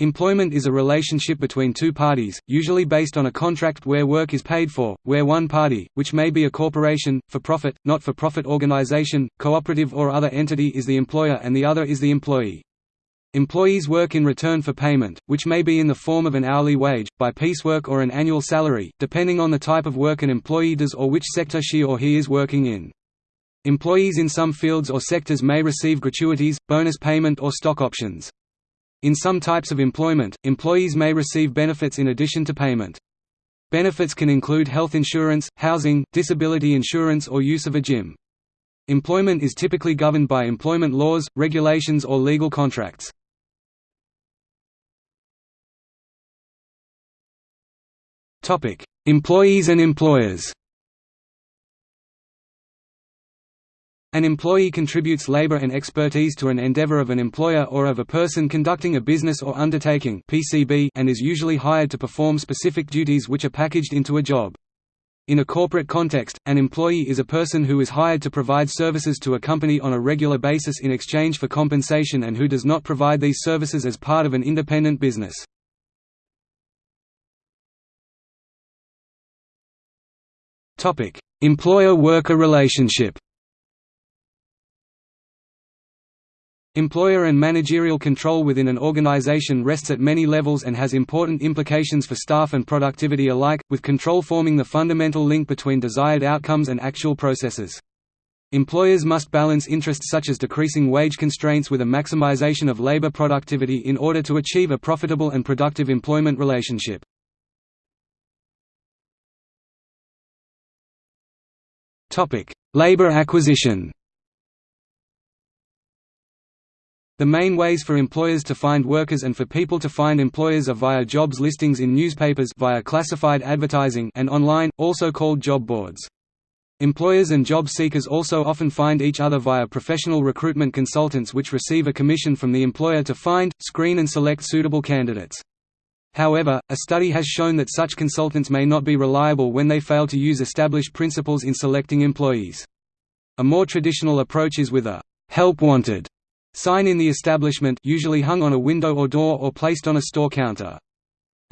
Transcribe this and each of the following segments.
Employment is a relationship between two parties, usually based on a contract where work is paid for, where one party, which may be a corporation, for-profit, not-for-profit organization, cooperative or other entity is the employer and the other is the employee. Employees work in return for payment, which may be in the form of an hourly wage, by piecework or an annual salary, depending on the type of work an employee does or which sector she or he is working in. Employees in some fields or sectors may receive gratuities, bonus payment or stock options. In some types of employment, employees may receive benefits in addition to payment. Benefits can include health insurance, housing, disability insurance or use of a gym. Employment is typically governed by employment laws, regulations or legal contracts. Employees and employers An employee contributes labor and expertise to an endeavor of an employer or of a person conducting a business or undertaking (PCBU) and is usually hired to perform specific duties which are packaged into a job. In a corporate context, an employee is a person who is hired to provide services to a company on a regular basis in exchange for compensation and who does not provide these services as part of an independent business. Employer-worker relationship Employer and managerial control within an organization rests at many levels and has important implications for staff and productivity alike, with control forming the fundamental link between desired outcomes and actual processes. Employers must balance interests such as decreasing wage constraints with a maximization of labor productivity in order to achieve a profitable and productive employment relationship. Labor acquisition The main ways for employers to find workers and for people to find employers are via jobs listings in newspapers via classified advertising and online, also called job boards. Employers and job seekers also often find each other via professional recruitment consultants which receive a commission from the employer to find, screen and select suitable candidates. However, a study has shown that such consultants may not be reliable when they fail to use established principles in selecting employees. A more traditional approach is with a «help wanted» Sign in the establishment usually hung on a window or door or placed on a store counter.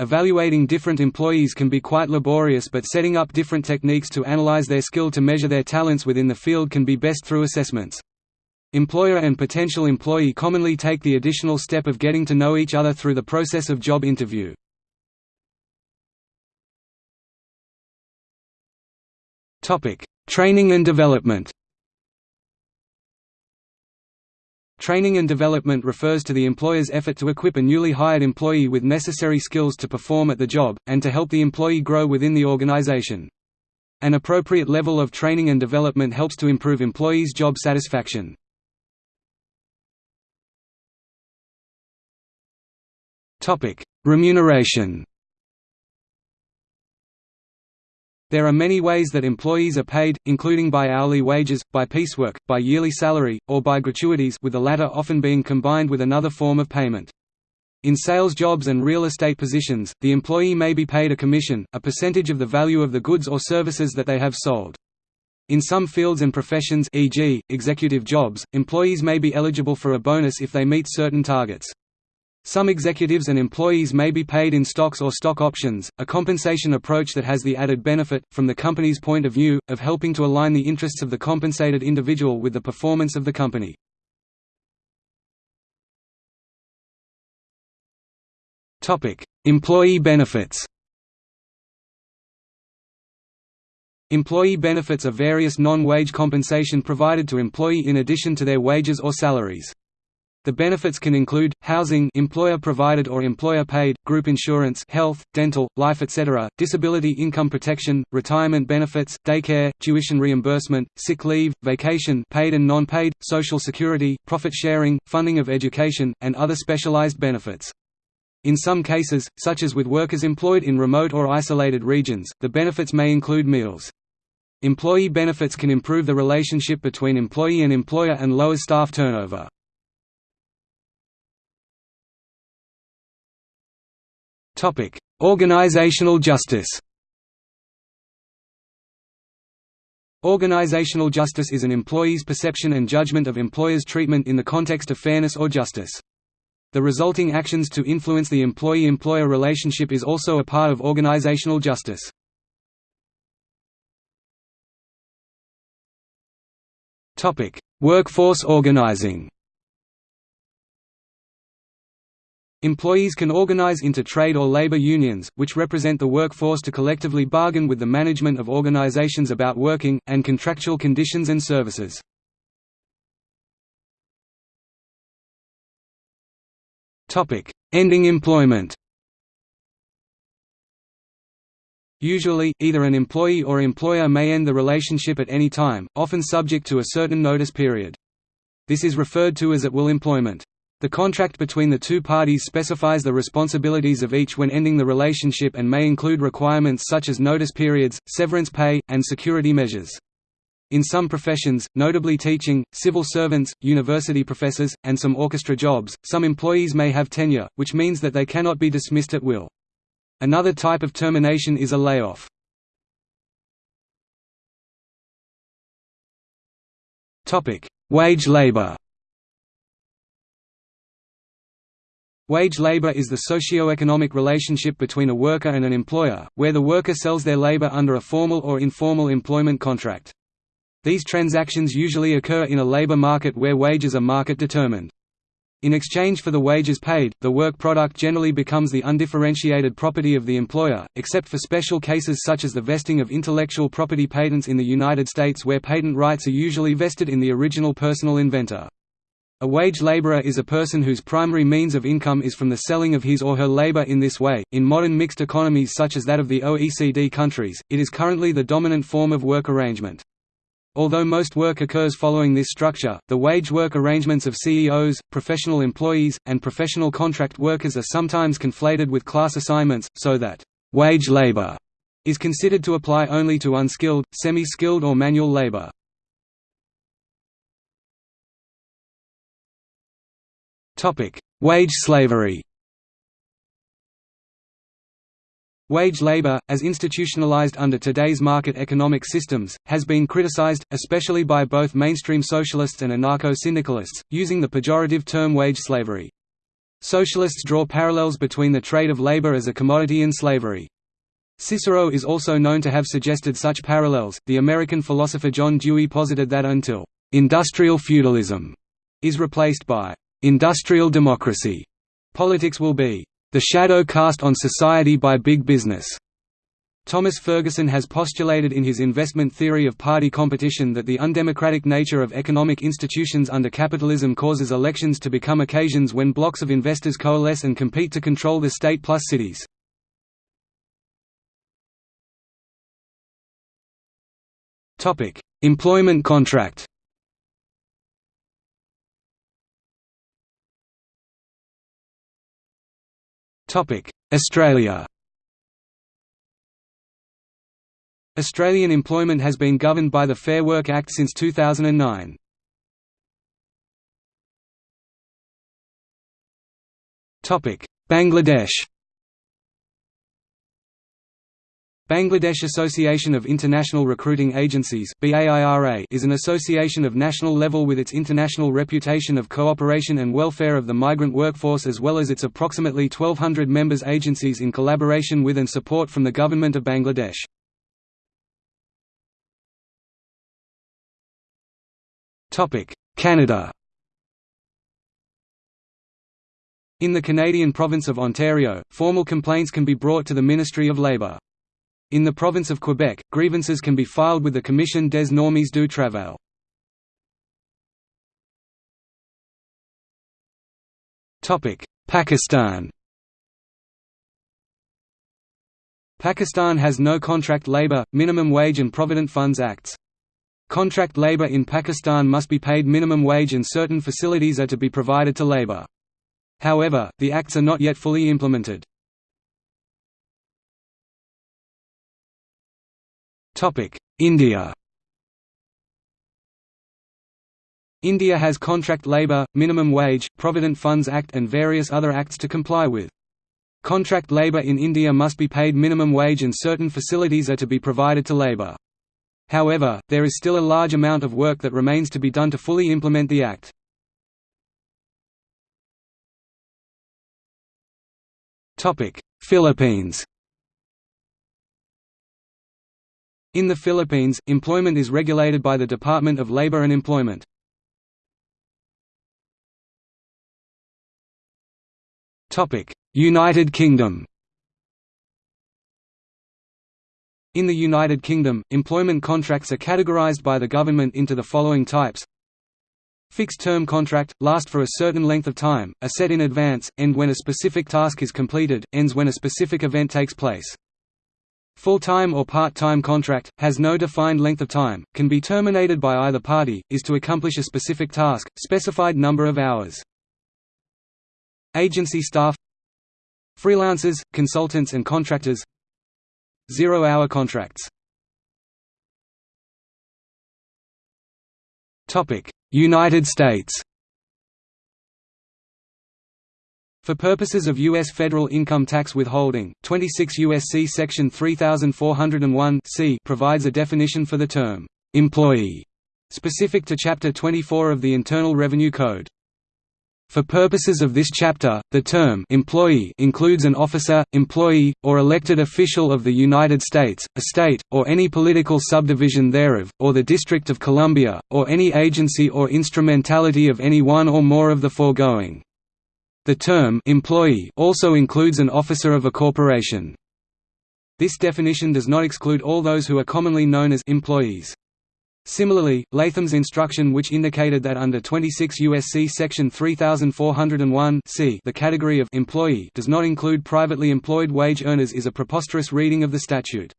Evaluating different employees can be quite laborious but setting up different techniques to analyze their skill to measure their talents within the field can be best through assessments. Employer and potential employee commonly take the additional step of getting to know each other through the process of job interview. Training and development Training and development refers to the employer's effort to equip a newly hired employee with necessary skills to perform at the job, and to help the employee grow within the organization. An appropriate level of training and development helps to improve employees' job satisfaction. Remuneration There are many ways that employees are paid, including by hourly wages, by piecework, by yearly salary, or by gratuities with the latter often being combined with another form of payment. In sales jobs and real estate positions, the employee may be paid a commission, a percentage of the value of the goods or services that they have sold. In some fields and professions e.g., executive jobs, employees may be eligible for a bonus if they meet certain targets. Some executives and employees may be paid in stocks or stock options, a compensation approach that has the added benefit, from the company's point of view, of helping to align the interests of the compensated individual with the performance of the company. Employee benefits Employee benefits are various non-wage compensation provided to employee in addition to their wages or salaries. The benefits can include, housing employer-provided or employer-paid, group insurance health, dental, life etc., disability income protection, retirement benefits, daycare, tuition reimbursement, sick leave, vacation paid and non-paid, social security, profit sharing, funding of education, and other specialized benefits. In some cases, such as with workers employed in remote or isolated regions, the benefits may include meals. Employee benefits can improve the relationship between employee and employer and lower staff turnover. Topic: Organizational justice. Organizational justice is an employee's perception and judgment of employer's treatment in the context of fairness or justice. The resulting actions to influence the employee-employer relationship is also a part of organizational justice. Workforce organizing Employees can organize into trade or labor unions, which represent the workforce to collectively bargain with the management of organizations about working, and contractual conditions and services. Ending employment Usually, either an employee or employer may end the relationship at any time, often subject to a certain notice period. This is referred to as at-will employment. The contract between the two parties specifies the responsibilities of each when ending the relationship and may include requirements such as notice periods, severance pay, and security measures. In some professions, notably teaching, civil servants, university professors, and some orchestra jobs, some employees may have tenure, which means that they cannot be dismissed at will. Another type of termination is a layoff. Wage labor Wage labor is the socio-economic relationship between a worker and an employer, where the worker sells their labor under a formal or informal employment contract. These transactions usually occur in a labor market where wages are market-determined. In exchange for the wages paid, the work product generally becomes the undifferentiated property of the employer, except for special cases such as the vesting of intellectual property patents in the United States where patent rights are usually vested in the original personal inventor. A wage laborer is a person whose primary means of income is from the selling of his or her labor in this way. In modern mixed economies such as that of the OECD countries, it is currently the dominant form of work arrangement. Although most work occurs following this structure, the wage work arrangements of CEOs, professional employees, and professional contract workers are sometimes conflated with class assignments, so that wage labor is considered to apply only to unskilled, semi-skilled or manual labor. Wage slavery Wage labor, as institutionalized under today's market economic systems, has been criticized, especially by both mainstream socialists and anarcho-syndicalists, using the pejorative term wage slavery. Socialists draw parallels between the trade of labor as a commodity and slavery. Cicero is also known to have suggested such parallels. The American philosopher John Dewey posited that until industrial feudalism is replaced by industrial democracy, politics will be the shadow cast on society by big business. Thomas Ferguson has postulated in his investment theory of party competition that the undemocratic nature of economic institutions under capitalism causes elections to become occasions when blocs of investors coalesce and compete to control the state plus cities. Employment contract Australia. Australian employment has been governed by the Fair Work Act since 2009. Bangladesh Bangladesh Association of International Recruiting Agencies is an association of national level with its international reputation of cooperation and welfare of the migrant workforce as well as its approximately 1200 members agencies in collaboration with and support from the Government of Bangladesh. Canada In the Canadian province of Ontario, formal complaints can be brought to the Ministry of Labour. In the province of Quebec, grievances can be filed with the Commission des normes du travail. Pakistan Pakistan has no contract labour, minimum wage and provident funds acts. Contract labour in Pakistan must be paid minimum wage and certain facilities are to be provided to labour. However, the acts are not yet fully implemented. India India has contract labour, minimum wage, Provident Funds Act and various other acts to comply with. Contract labour in India must be paid minimum wage and certain facilities are to be provided to labour. However, there is still a large amount of work that remains to be done to fully implement the Act. Philippines In the Philippines, employment is regulated by the Department of Labor and Employment. United Kingdom In the United Kingdom, employment contracts are categorised by the government into the following types Fixed-term contract, last for a certain length of time, are set in advance, end when a specific task is completed, ends when a specific event takes place. Full-time or part-time contract, has no defined length of time, can be terminated by either party, is to accomplish a specific task, specified number of hours. Agency staff Freelancers, consultants and contractors Zero-hour contracts United States For purposes of U.S. federal income tax withholding, 26 U.S.C. Section 3401 provides a definition for the term, "'employee' specific to Chapter 24 of the Internal Revenue Code. For purposes of this chapter, the term employee includes an officer, employee, or elected official of the United States, a state, or any political subdivision thereof, or the District of Columbia, or any agency or instrumentality of any one or more of the foregoing. The term employee also includes an officer of a corporation. This definition does not exclude all those who are commonly known as employees. Similarly, Latham's instruction which indicated that under 26 U.S.C. section 3401 c the category of employee does not include privately employed wage earners is a preposterous reading of the statute.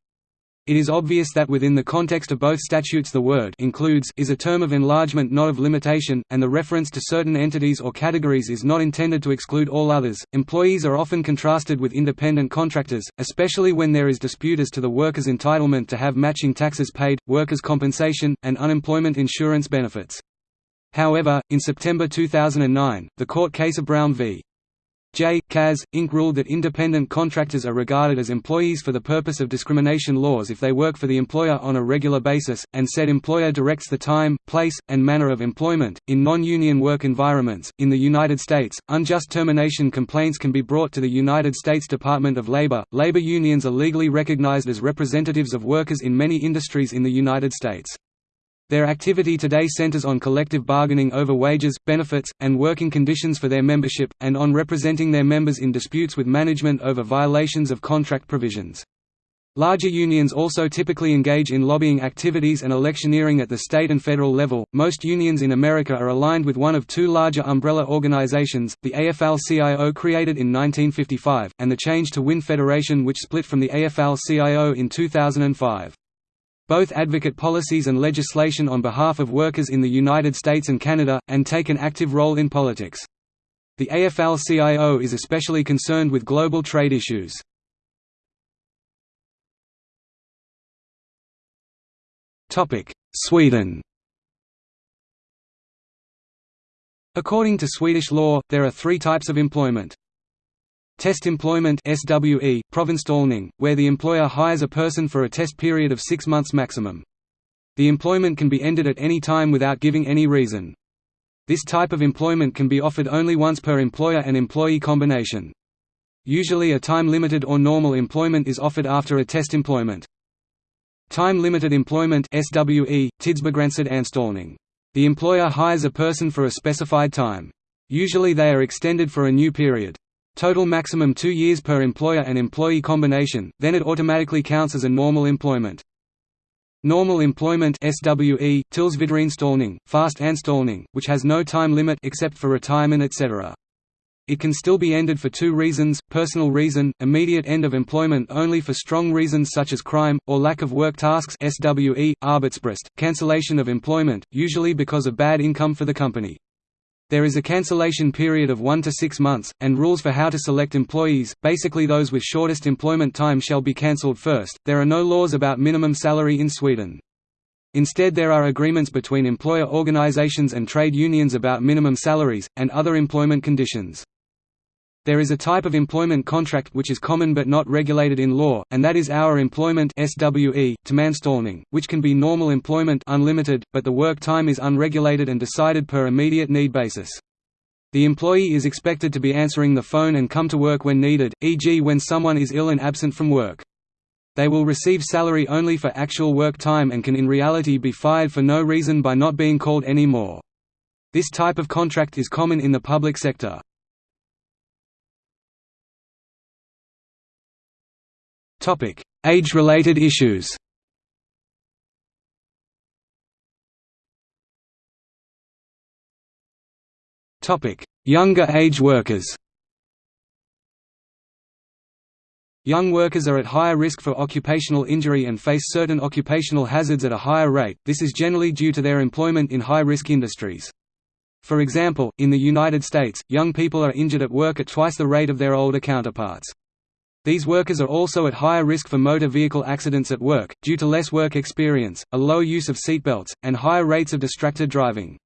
It is obvious that within the context of both statutes the word includes is a term of enlargement not of limitation, and the reference to certain entities or categories is not intended to exclude all others. Employees are often contrasted with independent contractors, especially when there is dispute as to the worker's entitlement to have matching taxes paid, workers' compensation, and unemployment insurance benefits. However, in September 2009, the court case of Brown v. J. Kaz, Inc. ruled that independent contractors are regarded as employees for the purpose of discrimination laws if they work for the employer on a regular basis, and said employer directs the time, place, and manner of employment. In non union work environments, in the United States, unjust termination complaints can be brought to the United States Department of Labor. Labor unions are legally recognized as representatives of workers in many industries in the United States. Their activity today centers on collective bargaining over wages, benefits, and working conditions for their membership, and on representing their members in disputes with management over violations of contract provisions. Larger unions also typically engage in lobbying activities and electioneering at the state and federal level. Most unions in America are aligned with one of two larger umbrella organizations, the AFL-CIO created in 1955, and the Change to Win Federation which split from the AFL-CIO in 2005. Both advocate policies and legislation on behalf of workers in the United States and Canada, and take an active role in politics. The AFL-CIO is especially concerned with global trade issues. Sweden According to Swedish law, there are three types of employment. Test employment SWE, provanställning, where the employer hires a person for a test period of six months maximum. The employment can be ended at any time without giving any reason. This type of employment can be offered only once per employer and employee combination. Usually a time-limited or normal employment is offered after a test employment. Time-limited employment SWE. The employer hires a person for a specified time. Usually they are extended for a new period. Total maximum two years per employer and employee combination, then it automatically counts as a normal employment. Normal employment SWE, tillsvidareanställning, fast anställning, which has no time limit except for retirement etc. It can still be ended for two reasons, personal reason, immediate end of employment only for strong reasons such as crime, or lack of work tasks SWE, arbetsbrist, cancellation of employment, usually because of bad income for the company. There is a cancellation period of 1 to 6 months, and rules for how to select employees, basically those with shortest employment time shall be cancelled first. There are no laws about minimum salary in Sweden. Instead there are agreements between employer organizations and trade unions about minimum salaries, and other employment conditions. There is a type of employment contract which is common but not regulated in law, and that is hour employment SWE, timanställning, which can be normal employment unlimited, but the work time is unregulated and decided per immediate need basis. The employee is expected to be answering the phone and come to work when needed, e.g. when someone is ill and absent from work. They will receive salary only for actual work time and can in reality be fired for no reason by not being called any more. This type of contract is common in the public sector. Age-related issues Younger age workers Young workers are at higher risk for occupational injury and face certain occupational hazards at a higher rate, this is generally due to their employment in high-risk industries. For example, in the United States, young people are injured at work at twice the rate of their older counterparts. These workers are also at higher risk for motor vehicle accidents at work, due to less work experience, a low use of seatbelts, and higher rates of distracted driving.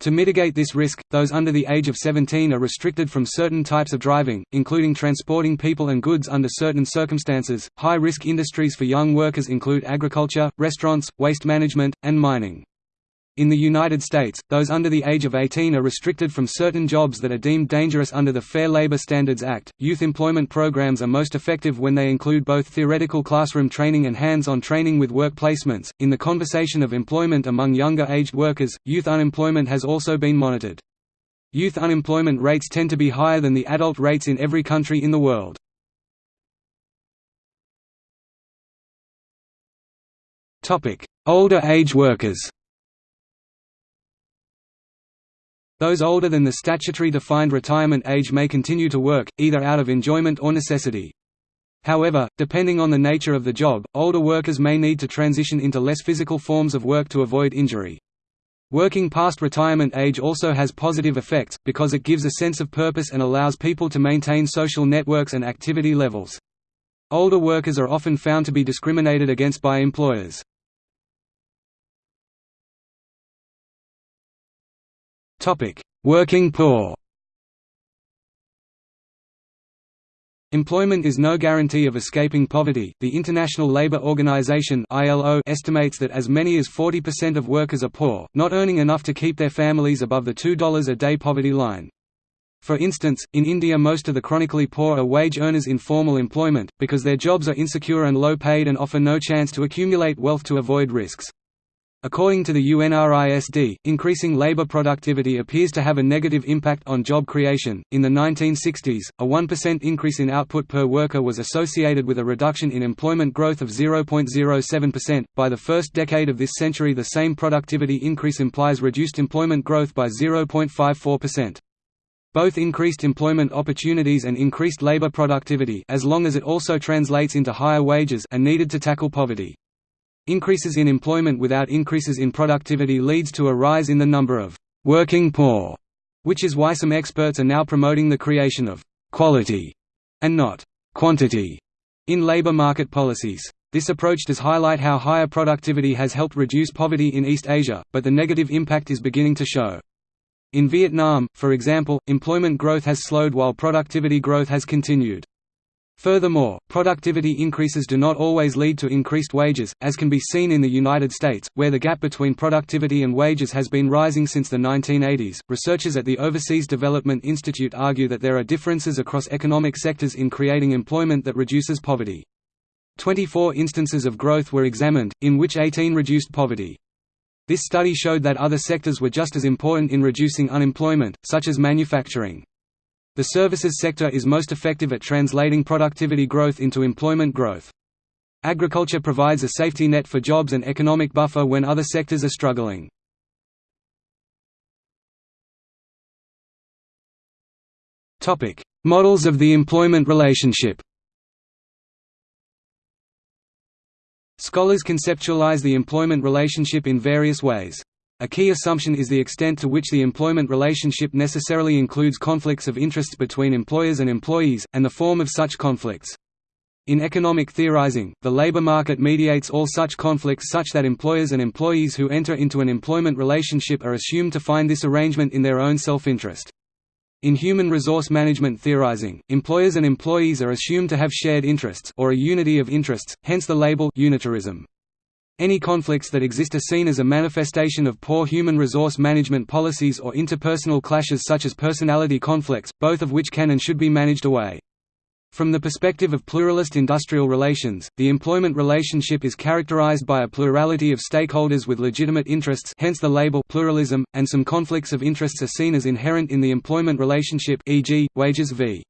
To mitigate this risk, those under the age of 17 are restricted from certain types of driving, including transporting people and goods under certain circumstances. High risk industries for young workers include agriculture, restaurants, waste management, and mining. In the United States, those under the age of 18 are restricted from certain jobs that are deemed dangerous under the Fair Labor Standards Act. Youth employment programs are most effective when they include both theoretical classroom training and hands on training with work placements. In the conversation of employment among younger aged workers, youth unemployment has also been monitored. Youth unemployment rates tend to be higher than the adult rates in every country in the world. Older age workers Those older than the statutory defined retirement age may continue to work, either out of enjoyment or necessity. However, depending on the nature of the job, older workers may need to transition into less physical forms of work to avoid injury. Working past retirement age also has positive effects, because it gives a sense of purpose and allows people to maintain social networks and activity levels. Older workers are often found to be discriminated against by employers. Working poor. Employment is no guarantee of escaping poverty. The International Labour Organization (ILO) estimates that as many as 40% of workers are poor, not earning enough to keep their families above the $2 a day poverty line. For instance, in India most of the chronically poor are wage earners in formal employment, because their jobs are insecure and low paid and offer no chance to accumulate wealth to avoid risks. According to the UNRISD, increasing labor productivity appears to have a negative impact on job creation. In the 1960s, a 1% increase in output per worker was associated with a reduction in employment growth of 0.07%. By the first decade of this century, the same productivity increase implies reduced employment growth by 0.54%. Both increased employment opportunities and increased labor productivity as long as it also translates into higher wages are needed to tackle poverty. Increases in employment without increases in productivity leads to a rise in the number of «working poor», which is why some experts are now promoting the creation of «quality» and not «quantity» in labor market policies. This approach does highlight how higher productivity has helped reduce poverty in East Asia, but the negative impact is beginning to show. In Vietnam, for example, employment growth has slowed while productivity growth has continued. Furthermore, productivity increases do not always lead to increased wages, as can be seen in the United States, where the gap between productivity and wages has been rising since the 1980s. Researchers at the Overseas Development Institute argue that there are differences across economic sectors in creating employment that reduces poverty. 24 instances of growth were examined, in which 18 reduced poverty. This study showed that other sectors were just as important in reducing unemployment, such as manufacturing. The services sector is most effective at translating productivity growth into employment growth. Agriculture provides a safety net for jobs and economic buffer when other sectors are struggling. Models of the employment relationship Scholars conceptualize the employment relationship in various ways. A key assumption is the extent to which the employment relationship necessarily includes conflicts of interests between employers and employees, and the form of such conflicts. In economic theorizing, the labor market mediates all such conflicts such that employers and employees who enter into an employment relationship are assumed to find this arrangement in their own self-interest. In human resource management theorizing, employers and employees are assumed to have shared interests or a unity of interests, hence the label unitarism. Any conflicts that exist are seen as a manifestation of poor human resource management policies or interpersonal clashes such as personality conflicts, both of which can and should be managed away. From the perspective of pluralist industrial relations, the employment relationship is characterized by a plurality of stakeholders with legitimate interests hence the label pluralism, and some conflicts of interests are seen as inherent in the employment relationship e.g., wages v.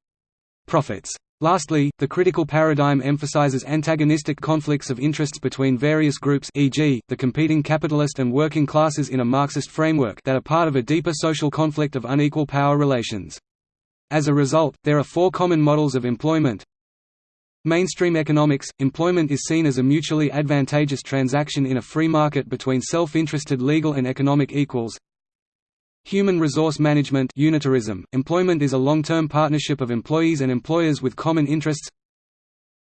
profits. Lastly, the critical paradigm emphasizes antagonistic conflicts of interests between various groups e.g., the competing capitalist and working classes in a Marxist framework that are part of a deeper social conflict of unequal power relations. As a result, there are four common models of employment. Mainstream economics – Employment is seen as a mutually advantageous transaction in a free market between self-interested legal and economic equals. Human resource management unitarism, employment is a long-term partnership of employees and employers with common interests.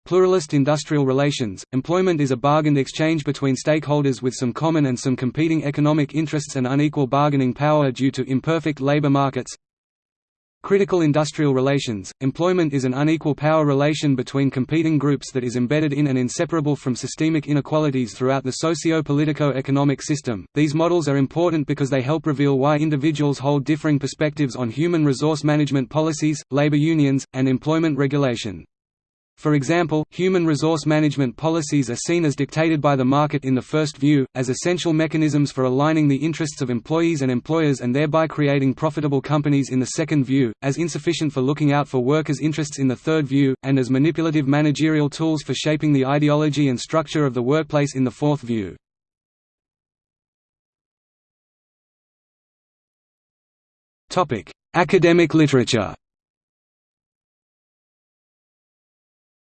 Pluralist industrial relations, employment is a bargained exchange between stakeholders with some common and some competing economic interests and unequal bargaining power due to imperfect labor markets Critical industrial relations, employment is an unequal power relation between competing groups that is embedded in and inseparable from systemic inequalities throughout the socio-politico-economic system. These models are important because they help reveal why individuals hold differing perspectives on human resource management policies, labor unions, and employment regulation. For example, human resource management policies are seen as dictated by the market in the first view, as essential mechanisms for aligning the interests of employees and employers and thereby creating profitable companies in the second view, as insufficient for looking out for workers' interests in the third view, and as manipulative managerial tools for shaping the ideology and structure of the workplace in the fourth view. Academic literature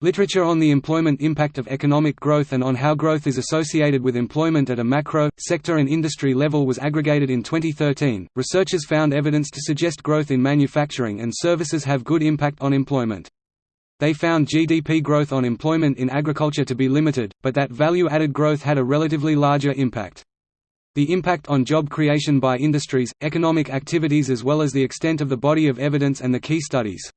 Literature on the employment impact of economic growth and on how growth is associated with employment at a macro, sector and industry level was aggregated in 2013. Researchers found evidence to suggest growth in manufacturing and services have good impact on employment. They found GDP growth on employment in agriculture to be limited, but that value-added growth had a relatively larger impact. The impact on job creation by industries, economic activities as well as the extent of the body of evidence and the key studies.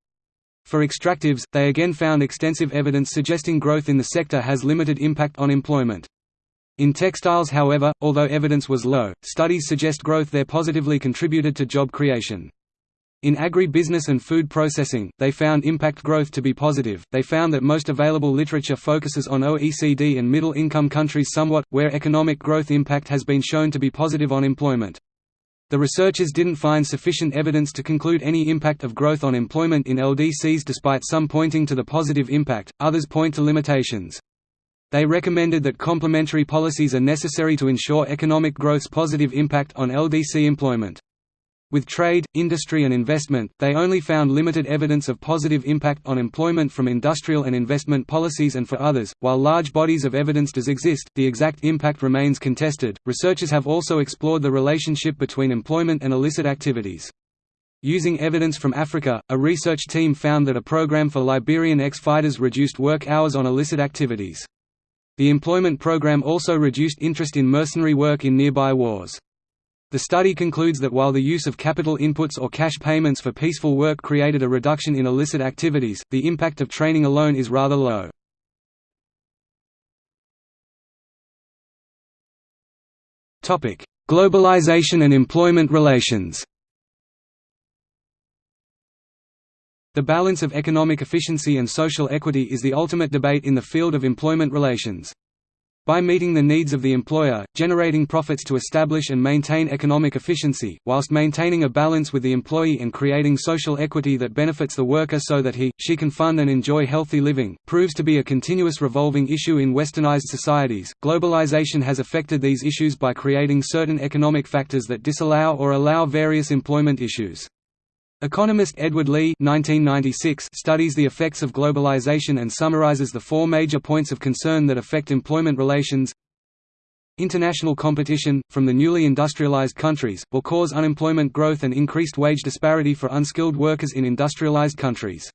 For extractives, they again found extensive evidence suggesting growth in the sector has limited impact on employment. In textiles however, although evidence was low, studies suggest growth there positively contributed to job creation. In agri-business and food processing, they found impact growth to be positive. They found that most available literature focuses on OECD and middle-income countries somewhat, where economic growth impact has been shown to be positive on employment. The researchers didn't find sufficient evidence to conclude any impact of growth on employment in LDCs despite some pointing to the positive impact, others point to limitations. They recommended that complementary policies are necessary to ensure economic growth's positive impact on LDC employment. With trade, industry and investment, they only found limited evidence of positive impact on employment from industrial and investment policies and for others, while large bodies of evidence does exist, the exact impact remains contested. Researchers have also explored the relationship between employment and illicit activities. Using evidence from Africa, a research team found that a program for Liberian ex-fighters reduced work hours on illicit activities. The employment program also reduced interest in mercenary work in nearby wars. The study concludes that while the use of capital inputs or cash payments for peaceful work created a reduction in illicit activities, the impact of training alone is rather low. Globalization and employment relations The balance of economic efficiency and social equity is the ultimate debate in the field of employment relations. By meeting the needs of the employer, generating profits to establish and maintain economic efficiency, whilst maintaining a balance with the employee and creating social equity that benefits the worker so that he, she can fund and enjoy healthy living, proves to be a continuous revolving issue in westernized societies. Globalization has affected these issues by creating certain economic factors that disallow or allow various employment issues. Economist Edward Lee 1996 studies the effects of globalization and summarizes the four major points of concern that affect employment relations. International competition, from the newly industrialized countries, will cause unemployment growth and increased wage disparity for unskilled workers in industrialized countries.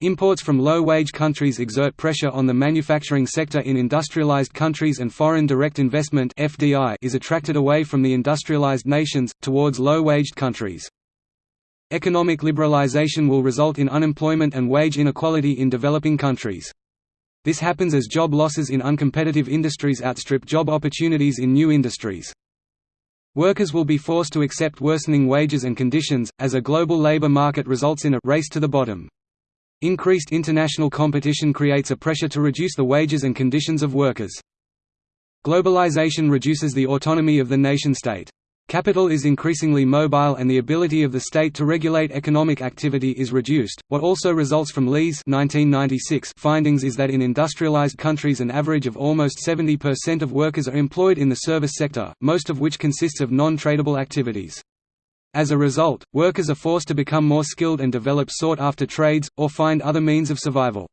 Imports from low-wage countries exert pressure on the manufacturing sector in industrialized countries and foreign direct investment is attracted away from the industrialized nations, towards low-waged countries. Economic liberalization will result in unemployment and wage inequality in developing countries. This happens as job losses in uncompetitive industries outstrip job opportunities in new industries. Workers will be forced to accept worsening wages and conditions, as a global labor market results in a race to the bottom. Increased international competition creates a pressure to reduce the wages and conditions of workers. Globalization reduces the autonomy of the nation-state. Capital is increasingly mobile and the ability of the state to regulate economic activity is reduced. What also results from Lee's 1996 findings is that in industrialized countries an average of almost 70% of workers are employed in the service sector, most of which consists of non-tradable activities. As a result, workers are forced to become more skilled and develop sought-after trades, or find other means of survival.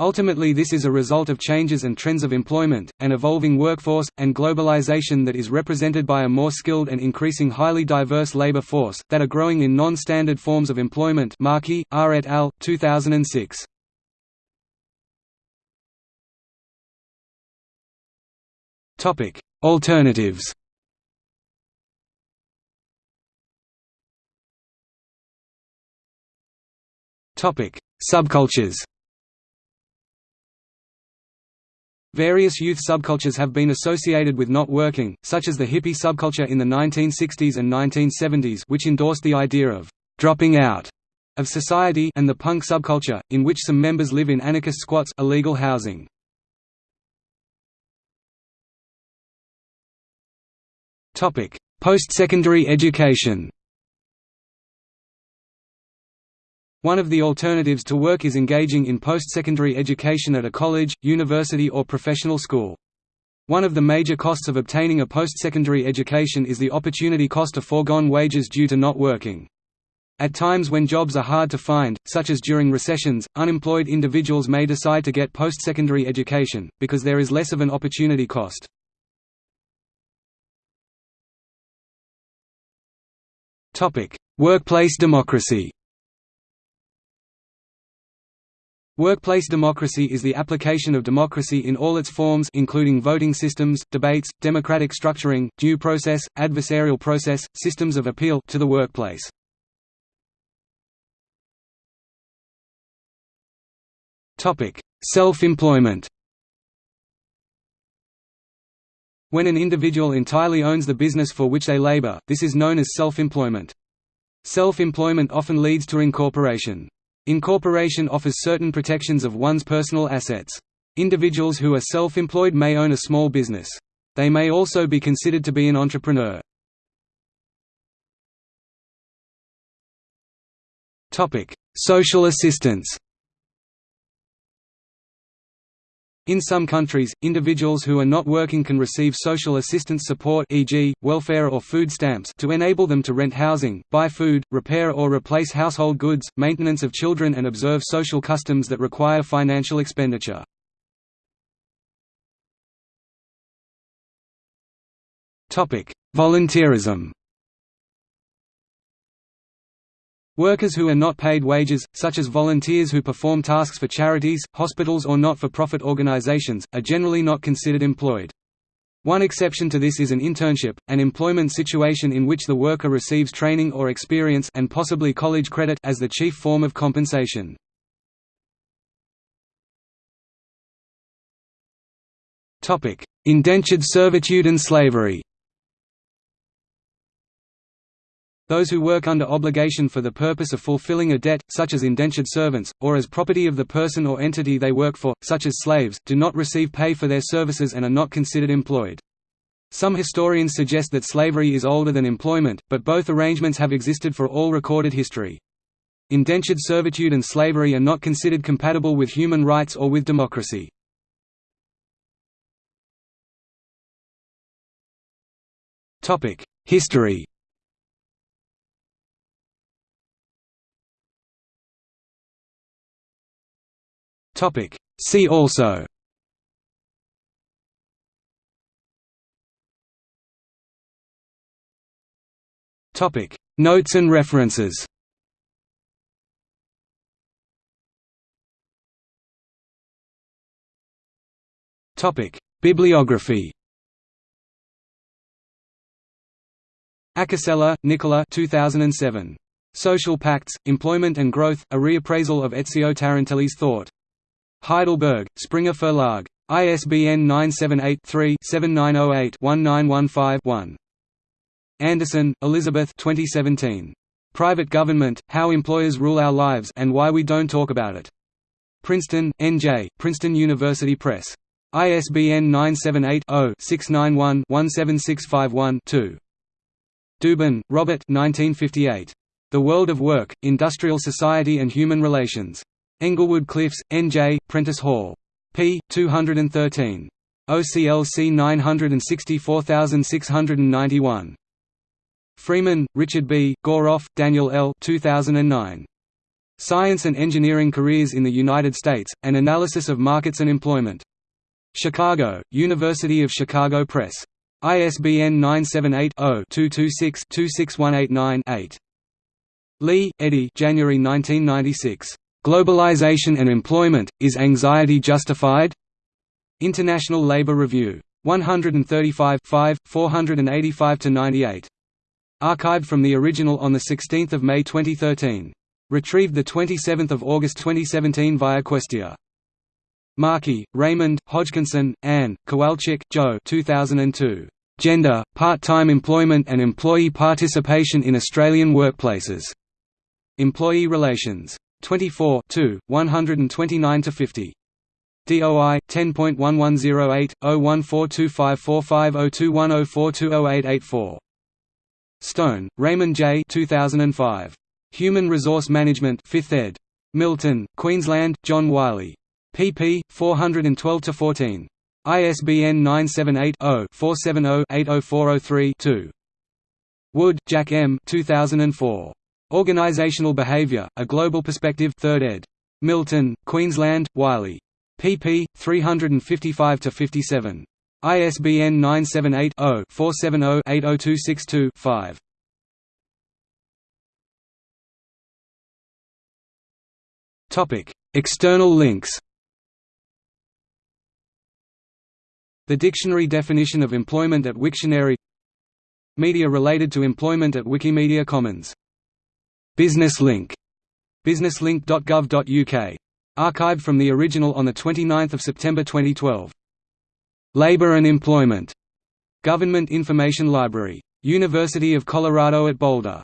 Ultimately this is a result of changes and trends of employment, an evolving workforce, and globalization that is represented by a more skilled and increasing highly diverse labor force, that are growing in non-standard forms of employment Markey, R. et al., 2006. Alternatives Subcultures Various youth subcultures have been associated with not working, such as the hippie subculture in the 1960s and 1970s which endorsed the idea of «dropping out» of society and the punk subculture, in which some members live in anarchist squats illegal housing. Post-secondary education One of the alternatives to work is engaging in post-secondary education at a college, university or professional school. One of the major costs of obtaining a post-secondary education is the opportunity cost of foregone wages due to not working. At times when jobs are hard to find, such as during recessions, unemployed individuals may decide to get post-secondary education, because there is less of an opportunity cost. Workplace democracy Workplace democracy is the application of democracy in all its forms including voting systems, debates, democratic structuring, due process, adversarial process, systems of appeal to the workplace. Topic: Self-employment When an individual entirely owns the business for which they labor, this is known as self-employment. Self-employment often leads to incorporation. Incorporation offers certain protections of one's personal assets. Individuals who are self-employed may own a small business. They may also be considered to be an entrepreneur. Social assistance In some countries, individuals who are not working can receive social assistance support e.g., welfare or food stamps to enable them to rent housing, buy food, repair or replace household goods, maintenance of children and observe social customs that require financial expenditure. Volunteerism Workers who are not paid wages, such as volunteers who perform tasks for charities, hospitals or not-for-profit organizations, are generally not considered employed. One exception to this is an internship, an employment situation in which the worker receives training or experience and possibly college credit as the chief form of compensation. Indentured servitude and slavery Those who work under obligation for the purpose of fulfilling a debt, such as indentured servants, or as property of the person or entity they work for, such as slaves, do not receive pay for their services and are not considered employed. Some historians suggest that slavery is older than employment, but both arrangements have existed for all recorded history. Indentured servitude and slavery are not considered compatible with human rights or with democracy. History Topic. See also Topic. Notes and references Topic. Bibliography Acocella, Nicola 2007. Social Pacts, Employment and Growth, A Reappraisal of Ezio Tarantelli's Thought. Heidelberg, Springer Verlag. ISBN 978-3-7908-1915-1. Anderson, Elizabeth 2017. Private Government, How Employers Rule Our Lives and Why We Don't Talk About It. Princeton, N.J., Princeton University Press. ISBN 978-0-691-17651-2. Dubin, Robert 1958. The World of Work, Industrial Society and Human Relations. Englewood Cliffs, N.J., Prentice Hall. p. 213. OCLC 964691. Freeman, Richard B., Goroff, Daniel L. 2009. Science and Engineering Careers in the United States, An Analysis of Markets and Employment. Chicago, University of Chicago Press. ISBN 978-0-226-26189-8. Lee, Eddy January 1996. Globalization and Employment, Is Anxiety Justified? International Labour Review. 135 485–98. Archived from the original on 16 May 2013. Retrieved 27 August 2017 via Questia. Markey, Raymond, Hodgkinson, Anne, Kowalczyk, Joe 2002. Gender, Part-Time Employment and Employee Participation in Australian Workplaces. Employee Relations. 24 2, 129–50. DOI 10.1108 01425450210420884. Stone, Raymond J. 2005. Human Resource Management 5th ed. Milton, Queensland, John Wiley pp. 412–14. ISBN 978-0-470-80403-2. Wood, Jack M. 2004. Organizational Behavior, A Global Perspective 3rd ed. Milton, Queensland, Wiley. pp. 355–57. ISBN 978-0-470-80262-5. External links The dictionary definition of employment at Wiktionary Media related to employment at Wikimedia Commons. Business Link. businesslink.gov.uk. Archived from the original on 29 September 2012. Labor and Employment. Government Information Library. University of Colorado at Boulder.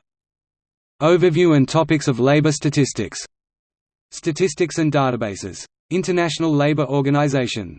Overview and topics of labor statistics. Statistics and databases. International Labour Organization